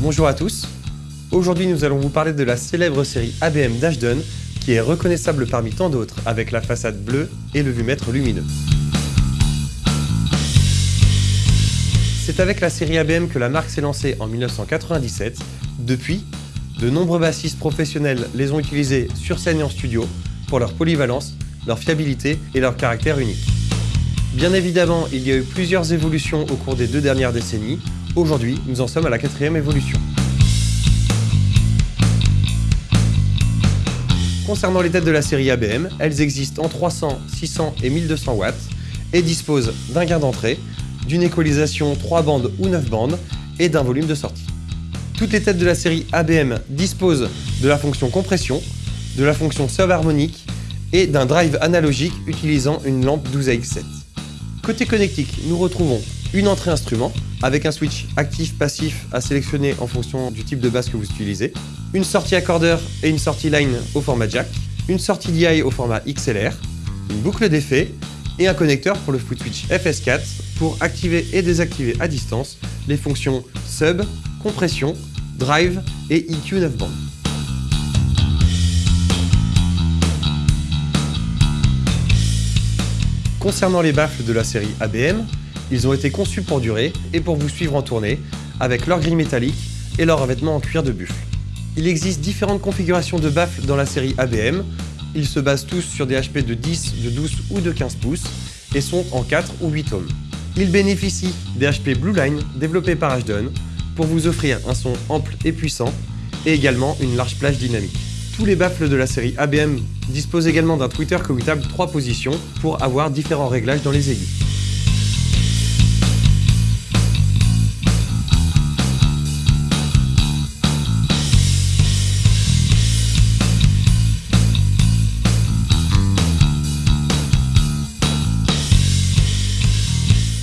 Bonjour à tous. Aujourd'hui, nous allons vous parler de la célèbre série ABM d'Ashton qui est reconnaissable parmi tant d'autres avec la façade bleue et le vumètre lumineux. C'est avec la série ABM que la marque s'est lancée en 1997. Depuis, de nombreux bassistes professionnels les ont utilisés sur scène et en studio pour leur polyvalence, leur fiabilité et leur caractère unique. Bien évidemment, il y a eu plusieurs évolutions au cours des deux dernières décennies. Aujourd'hui, nous en sommes à la quatrième évolution. Concernant les têtes de la série ABM, elles existent en 300, 600 et 1200 watts et disposent d'un gain d'entrée, d'une équalisation 3 bandes ou 9 bandes et d'un volume de sortie. Toutes les têtes de la série ABM disposent de la fonction compression, de la fonction subharmonique et d'un drive analogique utilisant une lampe 12AX7. Côté connectique, nous retrouvons une entrée instrument avec un switch actif-passif à sélectionner en fonction du type de basse que vous utilisez, une sortie accordeur et une sortie line au format jack, une sortie DI au format XLR, une boucle d'effet et un connecteur pour le foot switch FS4 pour activer et désactiver à distance les fonctions sub, compression, drive et EQ 9 bandes. Concernant les baffles de la série ABM, ils ont été conçus pour durer et pour vous suivre en tournée, avec leur grille métallique et leur revêtement en cuir de buffle. Il existe différentes configurations de baffles dans la série ABM. Ils se basent tous sur des HP de 10, de 12 ou de 15 pouces et sont en 4 ou 8 ohms. Ils bénéficient des HP Blue Line développés par Ashton pour vous offrir un son ample et puissant et également une large plage dynamique. Tous les baffles de la série ABM disposent également d'un tweeter commutable 3 positions pour avoir différents réglages dans les aigus.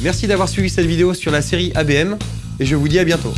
Merci d'avoir suivi cette vidéo sur la série ABM et je vous dis à bientôt.